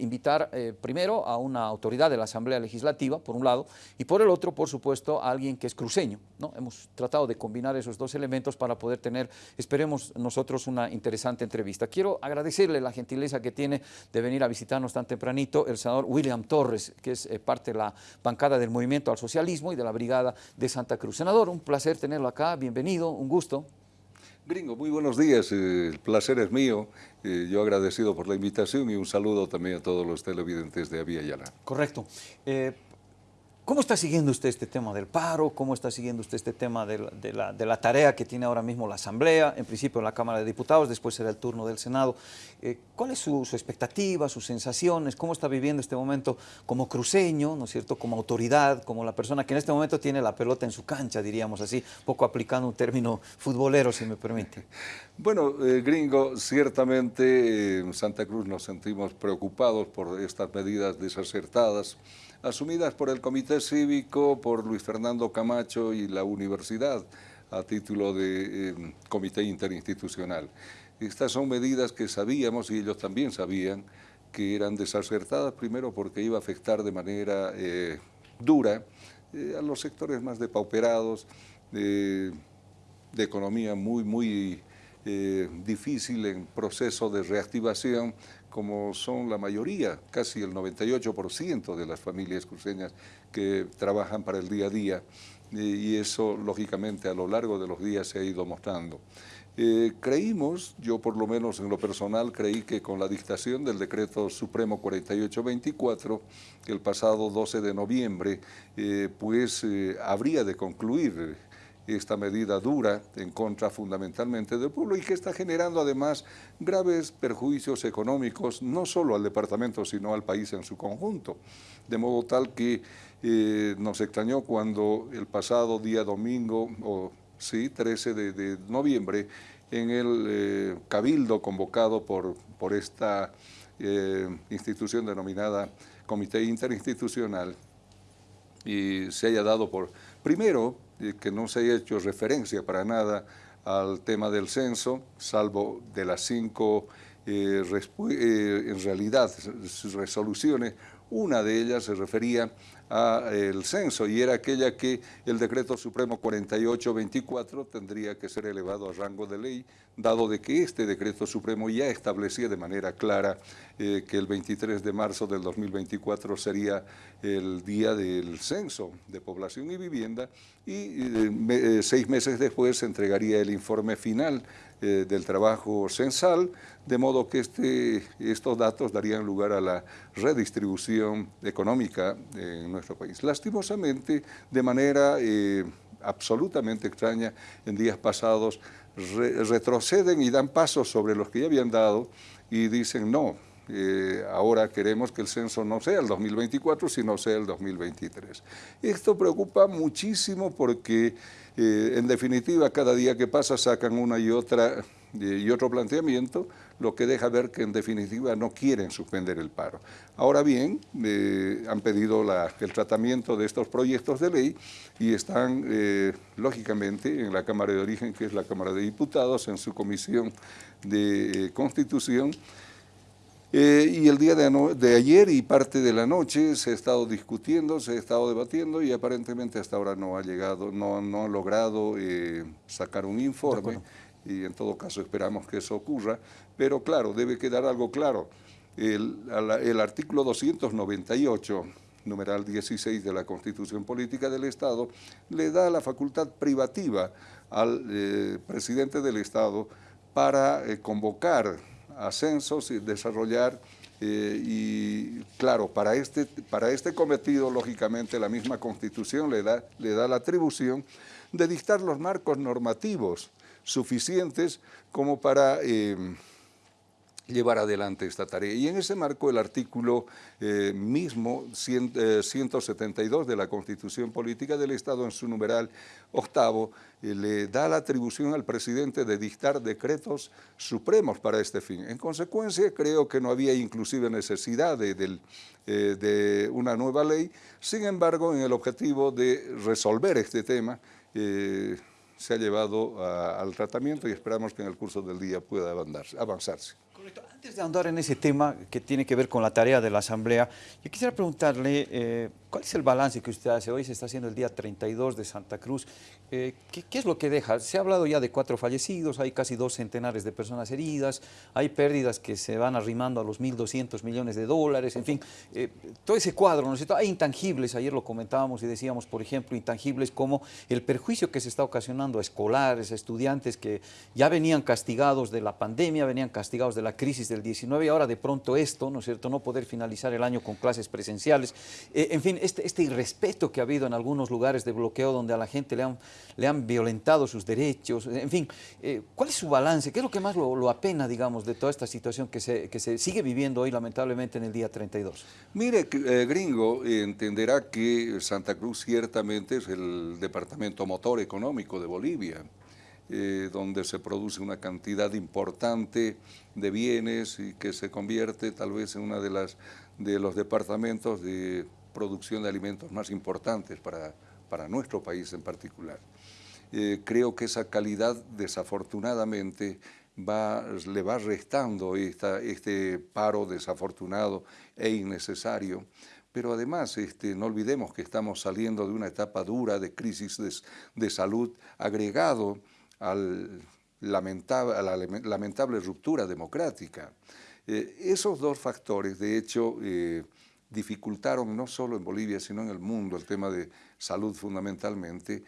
invitar eh, primero a una autoridad de la Asamblea Legislativa, por un lado, y por el otro, por supuesto, a alguien que es cruceño. ¿no? Hemos tratado de combinar esos dos elementos para poder tener, esperemos nosotros, una interesante entrevista. Quiero agradecerle la gentileza que tiene de venir a visitarnos tan tempranito el senador William Torres, que es eh, parte de la bancada del Movimiento al Socialismo y de la Brigada de Santa Cruz. Senador, un placer tenerlo acá, bienvenido, un gusto. Gringo, muy buenos días, eh, el placer es mío, eh, yo agradecido por la invitación y un saludo también a todos los televidentes de Avia Yala. Correcto. Eh, ¿Cómo está siguiendo usted este tema del paro? ¿Cómo está siguiendo usted este tema de la, tarea que tiene ahora mismo la Asamblea? En principio en la Cámara de Diputados, después será el turno del Senado. Eh, ¿Cuál es su, expectativa, sus sensaciones? ¿Cómo está viviendo este momento como cruceño, ¿no es cierto? como autoridad, como la persona que en este momento tiene la pelota en su cancha, diríamos así, poco aplicando un término futbolero, si me permite? Bueno, eh, gringo, ciertamente en Santa Cruz nos sentimos preocupados por estas medidas desacertadas asumidas por el Comité Cívico, por Luis Fernando Camacho y la universidad a título de em, Comité Interinstitucional. Estas son medidas que sabíamos y ellos también sabían que eran desacertadas, primero porque iba a afectar de manera eh, dura eh, a los sectores más depauperados, de economía muy, muy eh, difícil en proceso de reactivación, como son la mayoría, casi el 98% de las familias cruceñas que trabajan para el día a día, y eso lógicamente a lo largo de los días se ha ido mostrando. Eh, creímos, yo por lo menos en lo personal creí que con la dictación del decreto supremo 4824, el pasado 12 de noviembre, eh, pues habría de concluir esta medida dura en contra fundamentalmente del pueblo y que está generando además graves perjuicios económicos no solo al departamento sino al país en su conjunto. De modo tal que eh, nos extrañó cuando el pasado día domingo, o sí, 13 de, noviembre, en el eh, cabildo convocado por, por esta eh, institución denominada Comité Interinstitucional, y se haya dado por, primero, que no se haya hecho referencia para nada al tema del censo, salvo de las cinco, eh, eh, en realidad, resoluciones, una de ellas se refería al censo y era aquella que el decreto supremo 4824 tendría que ser elevado a rango de ley, dado de que este decreto supremo ya establecía de manera clara eh, que el 23 de marzo del 2024 sería el día del censo de población y vivienda y eh, eh, seis meses después se entregaría el informe final del trabajo censal, de modo que este, estos datos darían lugar a la redistribución económica en nuestro país. Lastimosamente, de manera absolutamente extraña, en días pasados retroceden y dan pasos sobre los que ya habían dado y dicen no, eh, ahora queremos que el censo no sea el 2024, sino sea el 2023. Esto preocupa muchísimo porque, eh, en definitiva, cada día que pasa sacan una y otra eh, y otro planteamiento, lo que deja ver que en definitiva no quieren suspender el paro. Ahora bien, han pedido el tratamiento de estos proyectos de ley y están, lógicamente, en la Cámara de Origen, que es la Cámara de Diputados, en su Comisión de Constitución, eh, y el día de, ayer y parte de la noche se ha estado discutiendo, se ha estado debatiendo y aparentemente hasta ahora no ha llegado, no, no ha logrado eh, sacar un informe y en todo caso esperamos que eso ocurra, pero claro, debe quedar algo claro. El, el artículo 298 numeral 16 de la Constitución Política del Estado, le da la facultad privativa al eh, presidente del Estado para convocar ascensos y desarrollar eh, y claro, para este, para este cometido, lógicamente, la misma Constitución le da, le da la atribución de dictar los marcos normativos suficientes como para eh, llevar adelante esta tarea. Y en ese marco el artículo eh, mismo, 172 eh, de la Constitución Política del Estado, en su numeral octavo, eh, le da la atribución al presidente de dictar decretos supremos para este fin. En consecuencia, creo que no había inclusive necesidad de, de una nueva ley, sin embargo, en el objetivo de resolver este tema, se ha llevado al tratamiento y esperamos que en el curso del día pueda avanzarse. Correcto. Antes de andar en ese tema que tiene que ver con la tarea de la Asamblea, yo quisiera preguntarle, eh, ¿cuál es el balance que usted hace? Hoy se está haciendo el día 32 de Santa Cruz. Eh, ¿qué, ¿qué, es lo que deja? Se ha hablado ya de cuatro fallecidos, hay casi dos centenares de personas heridas, hay pérdidas que se van arrimando a los 1.200 millones de dólares, en fin, eh, todo ese cuadro, ¿no es cierto? Hay intangibles, ayer lo comentábamos y decíamos, por ejemplo, intangibles como el perjuicio que se está ocasionando a escolares, a estudiantes que ya venían castigados de la pandemia, venían castigados de la crisis del 19 y ahora de pronto esto, ¿no es cierto?, no poder finalizar el año con clases presenciales. Eh, en fin, este, este, irrespeto que ha habido en algunos lugares de bloqueo donde a la gente le han, le han violentado sus derechos, en fin, eh, ¿cuál es su balance? ¿Qué es lo que más lo, lo, apena, digamos, de toda esta situación que se, que se sigue viviendo hoy lamentablemente en el día 32? Mire, eh, gringo, entenderá que Santa Cruz ciertamente es el departamento motor económico de Bolivia. Eh, donde se produce una cantidad importante de bienes y que se convierte tal vez en uno de, las, de los departamentos de producción de alimentos más importantes para, para nuestro país en particular. Eh, creo que esa calidad desafortunadamente va, le va restando esta, este paro desafortunado e innecesario pero además este, no olvidemos que estamos saliendo de una etapa dura de crisis de, de salud agregado al lamentable, a la lamentable ruptura democrática. Eh, esos dos factores, de hecho, eh, dificultaron no solo en Bolivia, sino en el mundo el tema de salud fundamentalmente,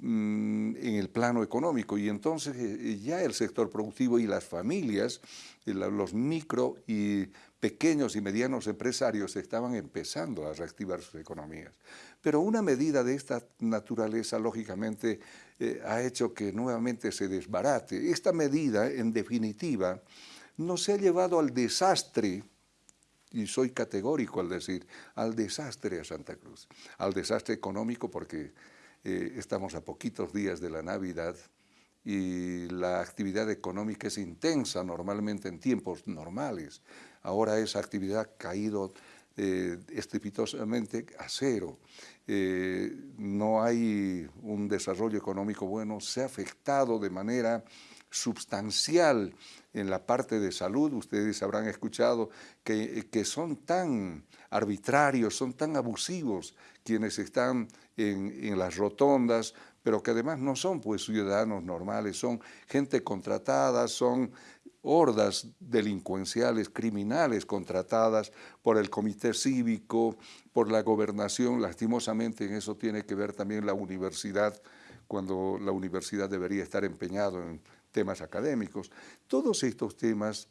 mm, en el plano económico. Y entonces eh, ya el sector productivo y las familias, los micro y pequeños y medianos empresarios estaban empezando a reactivar sus economías. Pero una medida de esta naturaleza, lógicamente, eh, ha hecho que nuevamente se desbarate. Esta medida, en definitiva, nos ha llevado al desastre, y soy categórico al decir, al desastre a Santa Cruz, al desastre económico porque eh, estamos a poquitos días de la Navidad, y la actividad económica es intensa normalmente en tiempos normales. Ahora esa actividad ha caído eh, estrepitosamente a cero. Eh, no hay un desarrollo económico bueno, se ha afectado de manera sustancial en la parte de salud, ustedes habrán escuchado que, que son tan arbitrarios, son tan abusivos quienes están en, en las rotondas, pero que además no son pues ciudadanos normales, son gente contratada, son hordas delincuenciales, criminales contratadas por el comité cívico, por la gobernación, lastimosamente en eso tiene que ver también la universidad, cuando la universidad debería estar empeñado en temas académicos. Todos estos temas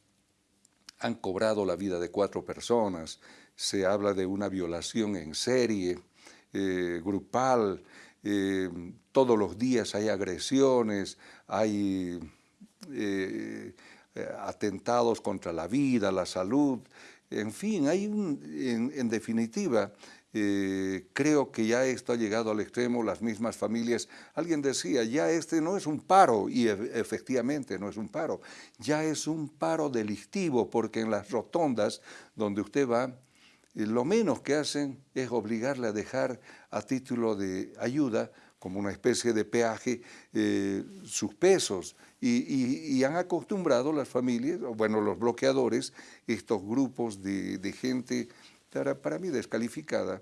han cobrado la vida de cuatro personas, se habla de una violación en serie, eh, grupal, eh, todos los días hay agresiones, hay eh, atentados contra la vida, la salud, en fin, hay un, en, definitiva, eh, creo que ya esto ha llegado al extremo, las mismas familias, alguien decía, ya este no es un paro, y efectivamente no es un paro, ya es un paro delictivo, porque en las rotondas donde usted va, lo menos que hacen es obligarle a dejar a título de ayuda, como una especie de peaje, eh, sus pesos. Y, han acostumbrado las familias, bueno, los bloqueadores, estos grupos de, gente, para, mí descalificada,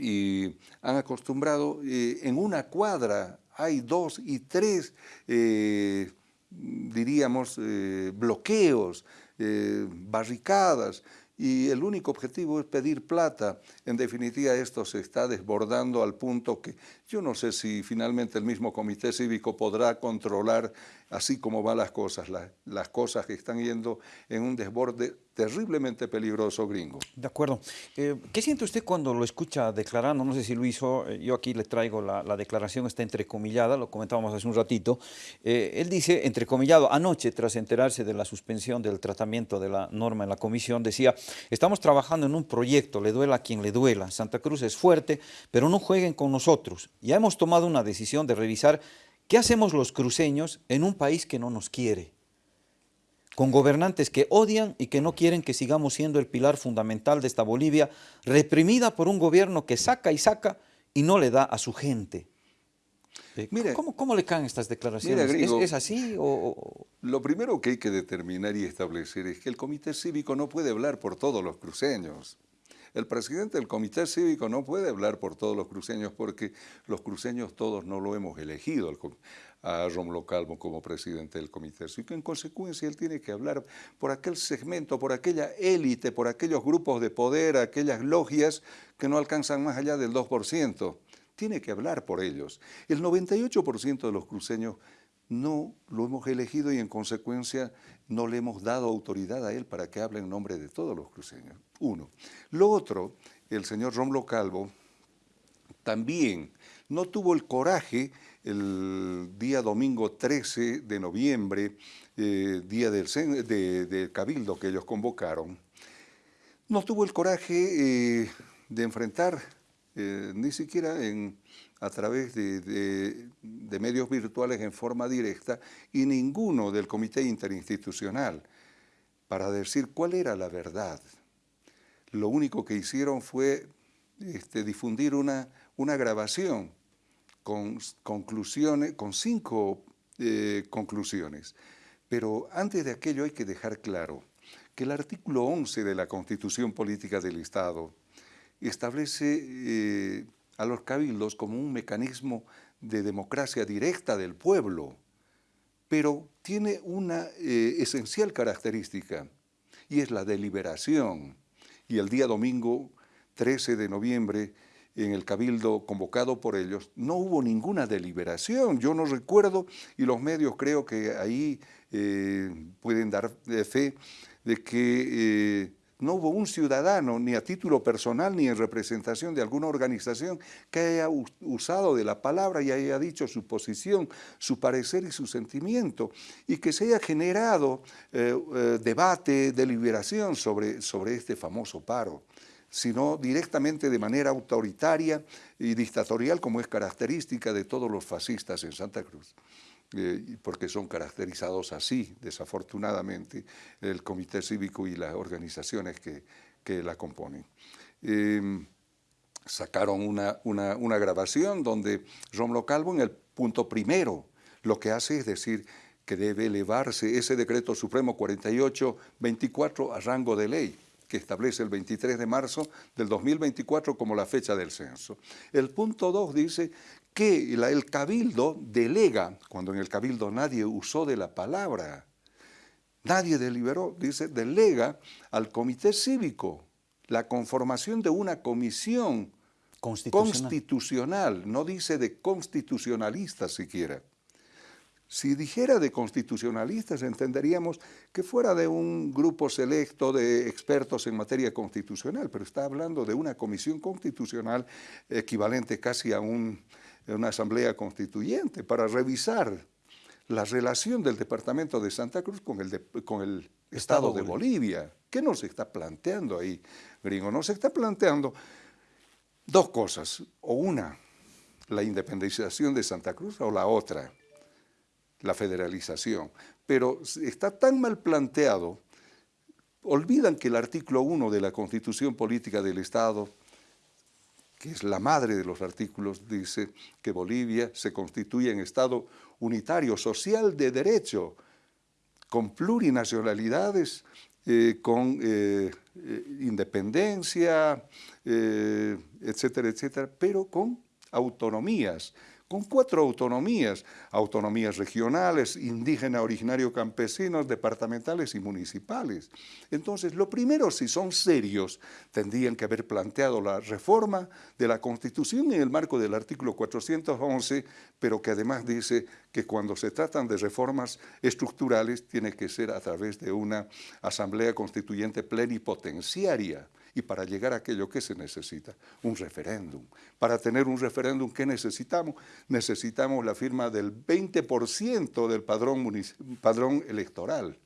y han acostumbrado, eh, en una cuadra hay dos y tres, eh, diríamos, bloqueos, barricadas, y el único objetivo es pedir plata. En definitiva, esto se está desbordando al punto que yo no sé si finalmente el mismo comité cívico podrá controlar así como van las cosas, las cosas que están yendo en un desborde terriblemente peligroso gringo. De acuerdo. Eh, ¿Qué siente usted cuando lo escucha declarando? No sé si lo hizo, eh, yo aquí le traigo la, la, declaración, está entrecomillada, lo comentábamos hace un ratito. Eh, él dice, entrecomillado, anoche tras enterarse de la suspensión del tratamiento de la norma en la comisión, decía, estamos trabajando en un proyecto, le duela a quien le duela, Santa Cruz es fuerte, pero no jueguen con nosotros. Ya hemos tomado una decisión de revisar qué hacemos los cruceños en un país que no nos quiere con gobernantes que odian y que no quieren que sigamos siendo el pilar fundamental de esta Bolivia, reprimida por un gobierno que saca y saca y no le da a su gente. Eh, ¿cómo, le caen estas declaraciones? ¿Es, así o...? Lo primero que hay que determinar y establecer es que el Comité Cívico no puede hablar por todos los cruceños. El presidente del Comité Cívico no puede hablar por todos los cruceños porque los cruceños todos no lo hemos elegido a Rómulo Calvo como presidente del Comité Cívico. En consecuencia, él tiene que hablar por aquel segmento, por aquella élite, por aquellos grupos de poder, aquellas logias que no alcanzan más allá del 2% tiene que hablar por ellos. El 98% de los cruceños no lo hemos elegido y en consecuencia no le hemos dado autoridad a él para que hable en nombre de todos los cruceños. Uno. Lo otro, el señor Romlo Calvo también no tuvo el coraje el día domingo 13 de noviembre, eh, día del, Cabildo que ellos convocaron, no tuvo el coraje eh, de enfrentar eh, ni siquiera a través de, medios virtuales en forma directa, y ninguno del comité interinstitucional para decir cuál era la verdad. Lo único que hicieron fue este, difundir una, grabación con, conclusiones, con cinco eh, conclusiones. Pero antes de aquello hay que dejar claro que el artículo 11 de la Constitución Política del Estado establece eh, a los cabildos como un mecanismo de democracia directa del pueblo, pero tiene una eh, esencial característica y es la deliberación. Y el día domingo 13 de noviembre, en el cabildo convocado por ellos, no hubo ninguna deliberación. Yo no recuerdo, y los medios creo que ahí eh, pueden dar fe, de que no hubo un ciudadano, ni a título personal, ni en representación de alguna organización, que haya usado de la palabra y haya dicho su posición, su parecer y su sentimiento, y que se haya generado eh, eh, debate, deliberación sobre, sobre este famoso paro sino directamente de manera autoritaria y dictatorial, como es característica de todos los fascistas en Santa Cruz. Eh, porque son caracterizados así, desafortunadamente, el comité cívico y las organizaciones que, que la componen. Em, sacaron una, una, grabación donde Rómulo Calvo en el punto primero lo que hace es decir que debe elevarse ese decreto supremo 48-24 a rango de ley que establece el 23 de marzo del 2024 como la fecha del censo. El punto 2 dice que el cabildo delega, cuando en el cabildo nadie usó de la palabra, nadie deliberó, dice, delega al comité cívico la conformación de una comisión constitucional, no dice de constitucionalistas siquiera. Si dijera de constitucionalistas, entenderíamos que fuera de un grupo selecto de expertos en materia constitucional, pero está hablando de una comisión constitucional equivalente casi a un una asamblea constituyente para revisar la relación del departamento de Santa Cruz con el, con el Estado, de Bolivia. ¿Qué nos está planteando ahí, gringo? Nos está planteando dos cosas, o una, la independización de Santa Cruz, o la otra, la federalización. Pero está tan mal planteado, olvidan que el artículo 1 de la Constitución Política del Estado que es la madre de los artículos, dice que Bolivia se constituye en Estado unitario, social de derecho, con plurinacionalidades, eh, con eh, eh, independencia, etcétera, etcétera, pero con autonomías con cuatro autonomías, autonomías regionales, indígena, originario, campesinos, departamentales y municipales. Entonces, lo primero, si son serios, tendrían que haber planteado la reforma de la Constitución en el marco del artículo 411, pero que además dice que cuando se tratan de reformas estructurales tiene que ser a través de una asamblea constituyente plenipotenciaria y para llegar a aquello que se necesita, un referéndum. Para tener un referéndum, ¿qué necesitamos? Necesitamos la firma del 20% del padrón, electoral.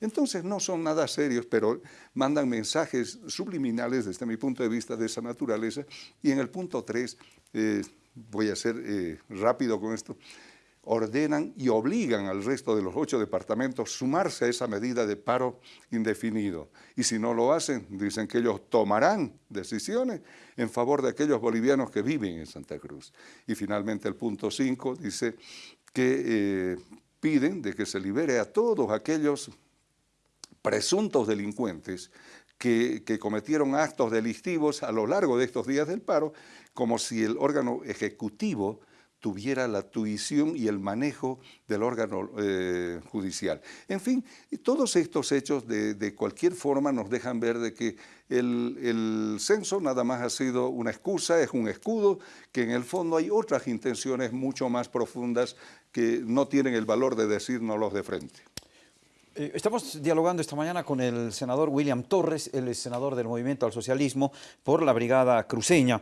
Entonces no son nada serios, pero mandan mensajes subliminales desde mi punto de vista de esa naturaleza. Y en el punto 3, eh, voy a ser eh, rápido con esto, ordenan y obligan al resto de los ocho departamentos sumarse a esa medida de paro indefinido. Y si no lo hacen, dicen que ellos tomarán decisiones en favor de aquellos bolivianos que viven en Santa Cruz. Y finalmente el punto 5 dice que eh, piden de que se libere a todos aquellos presuntos delincuentes que, cometieron actos delictivos a lo largo de estos días del paro, como si el órgano ejecutivo tuviera la tuición y el manejo del órgano eh, judicial. En fin, todos estos hechos de, cualquier forma nos dejan ver de que el, el, censo nada más ha sido una excusa, es un escudo, que en el fondo hay otras intenciones mucho más profundas que no tienen el valor de decírnoslos de frente. Eh, estamos dialogando esta mañana con el senador William Torres, el senador del Movimiento al Socialismo por la Brigada Cruceña.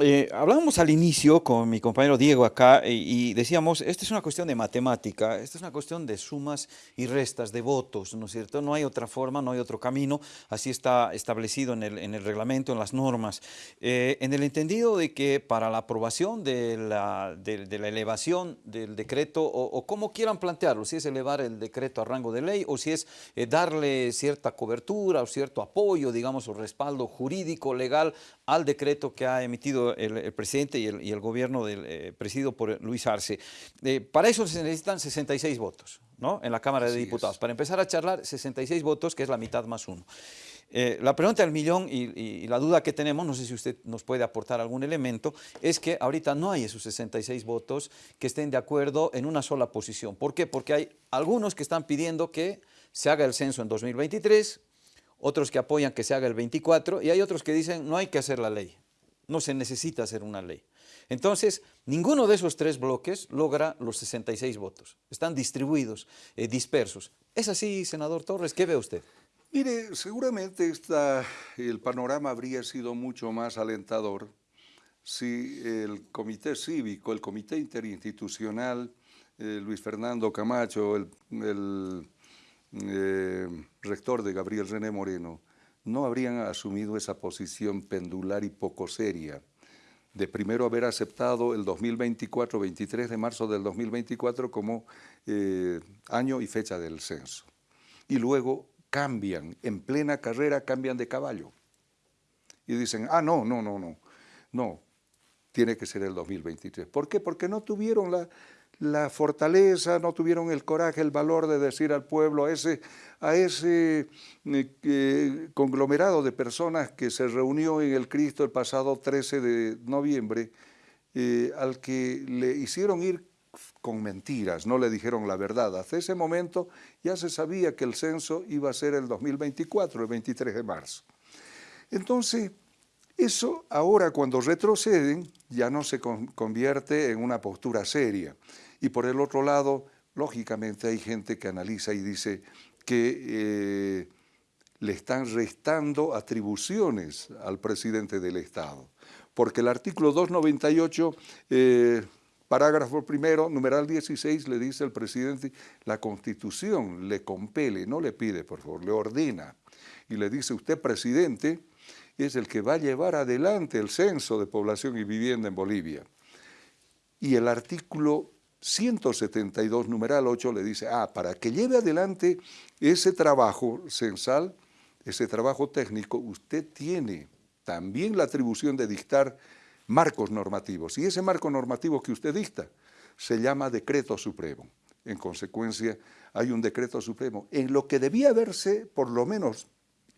Eh, hablábamos al inicio con mi compañero Diego acá eh, y, decíamos, esta es una cuestión de matemática, esta es una cuestión de sumas y restas, de votos, ¿no es cierto? No hay otra forma, no hay otro camino, así está establecido en el, en el reglamento, en las normas. Eh, en el entendido de que para la aprobación de la, elevación del decreto, o, o, como quieran plantearlo, si es elevar el decreto a rango de ley o si es darle cierta cobertura o cierto apoyo, digamos, o respaldo jurídico, legal al decreto que ha emitido el, presidente y el, gobierno del, eh, presidido por Luis Arce. Eh, para eso se necesitan 66 votos ¿no? en la Cámara de Diputados. Para empezar a charlar, 66 votos, que es la mitad más uno. Eh, la pregunta del millón y, la duda que tenemos, no sé si usted nos puede aportar algún elemento, es que ahorita no hay esos 66 votos que estén de acuerdo en una sola posición. ¿Por qué? Porque hay algunos que están pidiendo que se haga el censo en 2023, otros que apoyan que se haga el 24 y hay otros que dicen no hay que hacer la ley, no se necesita hacer una ley. Entonces, ninguno de esos tres bloques logra los 66 votos, están distribuidos, eh, dispersos. ¿Es así, senador Torres? ¿Qué ve usted? Mire, seguramente esta, el panorama habría sido mucho más alentador si el comité cívico, el comité interinstitucional, eh, Luis Fernando Camacho, el, el eh, rector de Gabriel René Moreno, no habrían asumido esa posición pendular y poco seria de primero haber aceptado el 2024, 23 de marzo del 2024 como eh, año y fecha del censo. Y luego cambian, en plena carrera cambian de caballo. Y dicen, ah, no, no, no, no, no, tiene que ser el 2023. ¿Por qué? Porque no tuvieron la, la fortaleza, no tuvieron el coraje, el valor de decir al pueblo, a ese, a ese eh, conglomerado de personas que se reunió en el Cristo el pasado 13 de noviembre, eh, al que le hicieron ir con mentiras, no le dijeron la verdad. Hasta ese momento ya se sabía que el censo iba a ser el 2024, el 23 de marzo. Entonces, eso ahora cuando retroceden ya no se convierte en una postura seria. Y por el otro lado, lógicamente hay gente que analiza y dice que eh, le están restando atribuciones al presidente del Estado. Porque el artículo 298, eh, parágrafo primero, numeral 16, le dice al presidente, la Constitución le compele, no le pide, por favor, le ordena. Y le dice, usted, presidente, es el que va a llevar adelante el censo de población y vivienda en Bolivia. Y el artículo 172, numeral 8, le dice, ah, para que lleve adelante ese trabajo censal, ese trabajo técnico, usted tiene también la atribución de dictar marcos normativos. Y ese marco normativo que usted dicta se llama decreto supremo. En consecuencia, hay un decreto supremo en lo que debía verse, por lo menos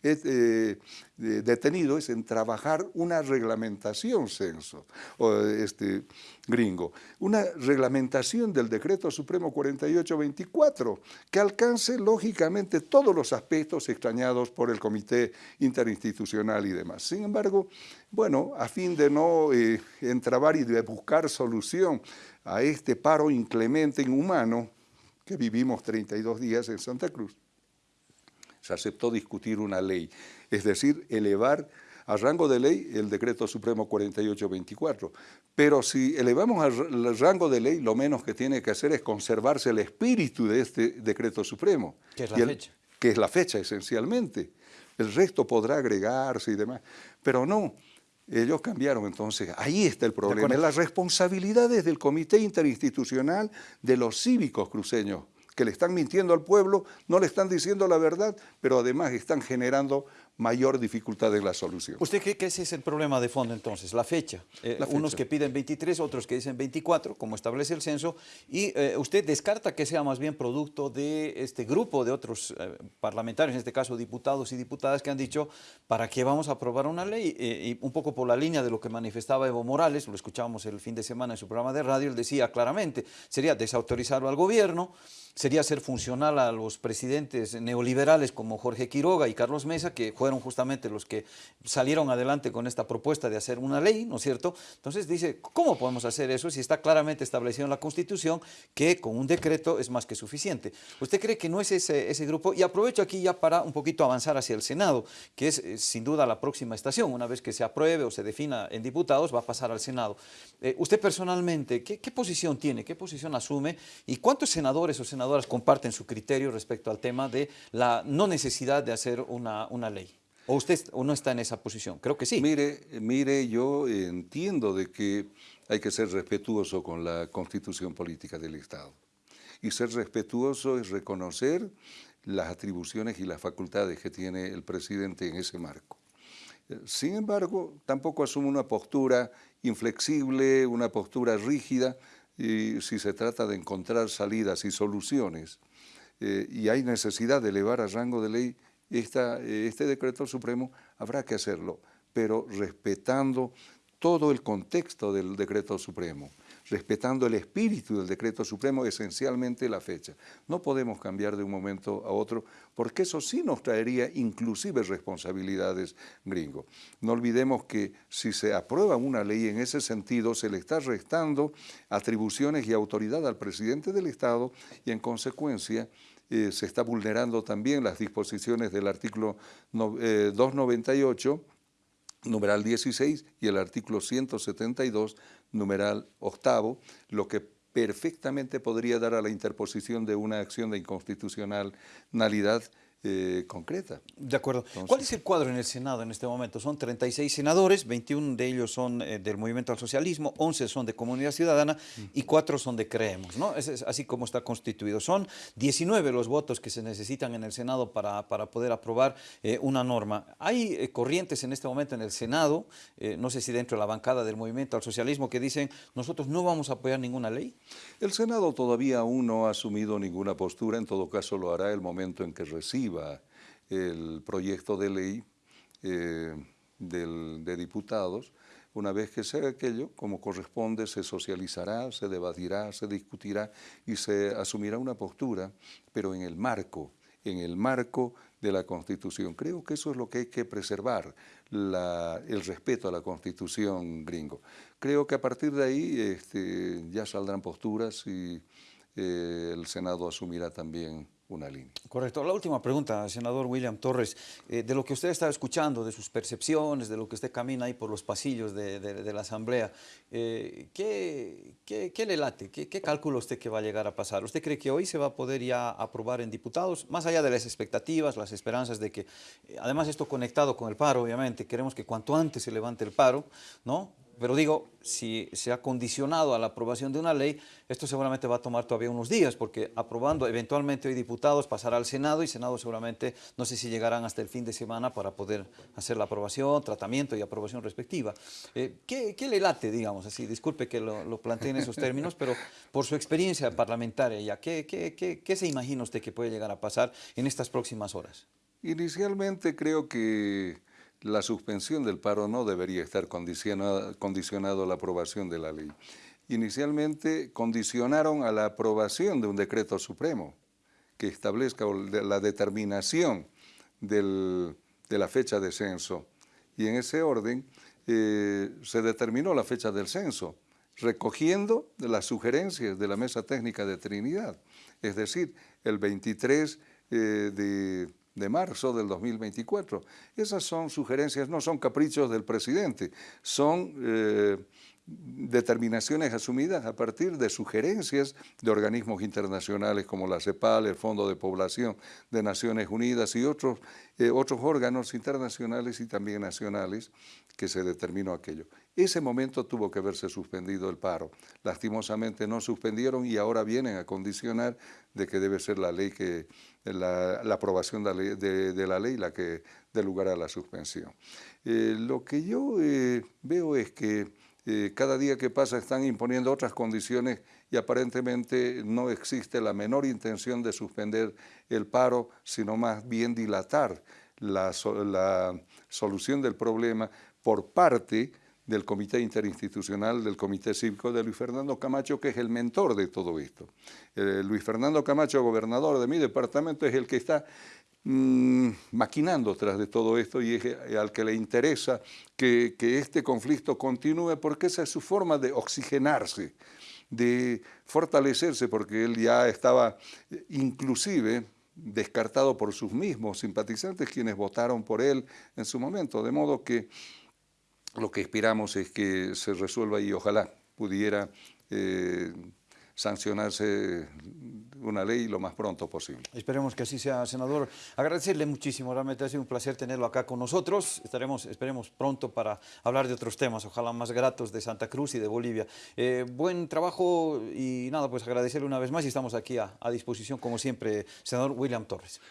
eh, detenido es en trabajar una reglamentación censo, o este, gringo, una reglamentación del Decreto Supremo 4824 que alcance lógicamente todos los aspectos extrañados por el Comité Interinstitucional y demás. Sin embargo, bueno, a fin de no eh, entrabar y de buscar solución a este paro inclemente inhumano que vivimos 32 días en Santa Cruz, se aceptó discutir una ley, es decir, elevar a rango de ley el decreto supremo 4824. Pero si elevamos al rango de ley, lo menos que tiene que hacer es conservarse el espíritu de este decreto supremo. Que es la fecha. Que es la fecha esencialmente. El resto podrá agregarse y demás. Pero no, Ellos cambiaron, entonces ahí está el problema. Las responsabilidades del Comité Interinstitucional de los cívicos cruceños, que le están mintiendo al pueblo, no le están diciendo la verdad, pero además están generando mayor dificultad en la solución. ¿Usted cree que ese es el problema de fondo entonces, la fecha? Eh, unos que piden 23, otros que dicen 24, como establece el censo, y eh, usted descarta que sea más bien producto de este grupo de otros eh, parlamentarios, en este caso diputados y diputadas, que han dicho, ¿para qué vamos a aprobar una ley? y un poco por la línea de lo que manifestaba Evo Morales, lo escuchábamos el fin de semana en su programa de radio, él decía claramente, sería desautorizarlo al gobierno, sería ser funcional a los presidentes neoliberales como Jorge Quiroga y Carlos Mesa, que fueron justamente los que salieron adelante con esta propuesta de hacer una ley, ¿no es cierto? Entonces dice, ¿cómo podemos hacer eso si está claramente establecido en la Constitución que con un decreto es más que suficiente? ¿Usted cree que no es ese, ese grupo? Y aprovecho aquí ya para un poquito avanzar hacia el Senado, que es eh, sin duda la próxima estación. Una vez que se apruebe o se defina en diputados, va a pasar al Senado. Eh, usted personalmente, ¿qué, ¿qué posición tiene? ¿Qué posición asume? ¿Y cuántos senadores o senadoras comparten su criterio respecto al tema de la no necesidad de hacer una, una ley. ¿O usted o no está en esa posición? Creo que sí. Mire, mire, yo entiendo de que hay que ser respetuoso con la constitución política del Estado. Y ser respetuoso es reconocer las atribuciones y las facultades que tiene el presidente en ese marco. Sin embargo, tampoco asume una postura inflexible, una postura rígida, y si se trata de encontrar salidas y soluciones eh, y hay necesidad de elevar a rango de ley esta, eh, este decreto supremo, habrá que hacerlo, pero respetando todo el contexto del decreto supremo respetando el espíritu del decreto supremo, esencialmente la fecha. No podemos cambiar de un momento a otro, porque eso sí nos traería inclusive responsabilidades gringo. No olvidemos que si se aprueba una ley en ese sentido, se le está restando atribuciones y autoridad al presidente del Estado y en consecuencia eh, se está vulnerando también las disposiciones del artículo 298 eh, numeral 16 y el artículo 172 numeral octavo, lo que perfectamente podría dar a la interposición de una acción de inconstitucionalidad eh, concreta. De acuerdo. ¿Cuál es el cuadro en el Senado en este momento? Son 36 senadores, 21 de ellos son eh, del Movimiento al Socialismo, 11 son de Comunidad Ciudadana y 4 son de Creemos, ¿no? Es, así como está constituido. Son 19 los votos que se necesitan en el Senado para, para poder aprobar eh, una norma. Hay corrientes en este momento en el Senado, no sé si dentro de la bancada del Movimiento al Socialismo, que dicen nosotros no vamos a apoyar ninguna ley. El Senado todavía aún no ha asumido ninguna postura, en todo caso lo hará el momento en que reciba el proyecto de ley eh, de diputados, una vez que se haga aquello, como corresponde, se socializará, se debatirá, se discutirá y se asumirá una postura, pero en el marco, en el marco de la Constitución. Creo que eso es lo que hay que preservar, el respeto a la Constitución gringo. Creo que a partir de ahí este, ya saldrán posturas y eh, el Senado asumirá también una línea. Correcto. La última pregunta, senador William Torres, eh, de lo que usted está escuchando, de sus percepciones, de lo que usted camina ahí por los pasillos de, la Asamblea, eh, ¿qué, qué, le late? ¿Qué, ¿Qué calcula usted que va a llegar a pasar? ¿Usted cree que hoy se va a poder ya aprobar en diputados? Más allá de las expectativas, las esperanzas de que, eh, además esto conectado con el paro, obviamente, queremos que cuanto antes se levante el paro, ¿no? Pero digo, si se ha condicionado a la aprobación de una ley, esto seguramente va a tomar todavía unos días, porque aprobando eventualmente hoy diputados pasará al Senado y Senado seguramente no sé si llegarán hasta el fin de semana para poder hacer la aprobación, tratamiento y aprobación respectiva. Eh, ¿qué, le late, digamos así? Disculpe que lo, lo plantee en esos términos, pero por su experiencia parlamentaria ya, ¿qué, qué, qué, qué se imagina usted que puede llegar a pasar en estas próximas horas? Inicialmente creo que la suspensión del paro no debería estar condicionado, a la aprobación de la ley. Inicialmente condicionaron a la aprobación de un decreto supremo que establezca la determinación de la fecha de censo. Y en ese orden eh, se determinó la fecha del censo, recogiendo las sugerencias de la Mesa Técnica de Trinidad, es decir, el 23 eh, de de marzo del 2024. Esas son sugerencias, no son caprichos del presidente, son eh, determinaciones asumidas a partir de sugerencias de organismos internacionales como la CEPAL, el Fondo de Población de Naciones Unidas y otros, eh, otros órganos internacionales y también nacionales que se determinó aquello. Ese momento tuvo que haberse suspendido el paro. Lastimosamente no suspendieron y ahora vienen a condicionar de que debe ser la ley que, la, aprobación de, la ley la que dé lugar a la suspensión. Eh, lo que yo eh, veo es que eh, cada día que pasa están imponiendo otras condiciones y aparentemente no existe la menor intención de suspender el paro, sino más bien dilatar la, la solución del problema por parte del Comité Interinstitucional, del Comité Cívico de Luis Fernando Camacho, que es el mentor de todo esto. Eh, Luis Fernando Camacho, gobernador de mi departamento, es el que está mm, maquinando tras de todo esto y es eh, al que le interesa que, que este conflicto continúe porque esa es su forma de oxigenarse, de fortalecerse, porque él ya estaba eh, inclusive descartado por sus mismos simpatizantes quienes votaron por él en su momento, de modo que lo que esperamos es que se resuelva y ojalá pudiera eh, sancionarse una ley lo más pronto posible. Esperemos que así sea, senador. Agradecerle muchísimo, realmente ha sido un placer tenerlo acá con nosotros. Estaremos, esperemos pronto para hablar de otros temas, ojalá más gratos de Santa Cruz y de Bolivia. Eh, buen trabajo y nada, pues agradecerle una vez más y estamos aquí a, a disposición, como siempre, senador William Torres.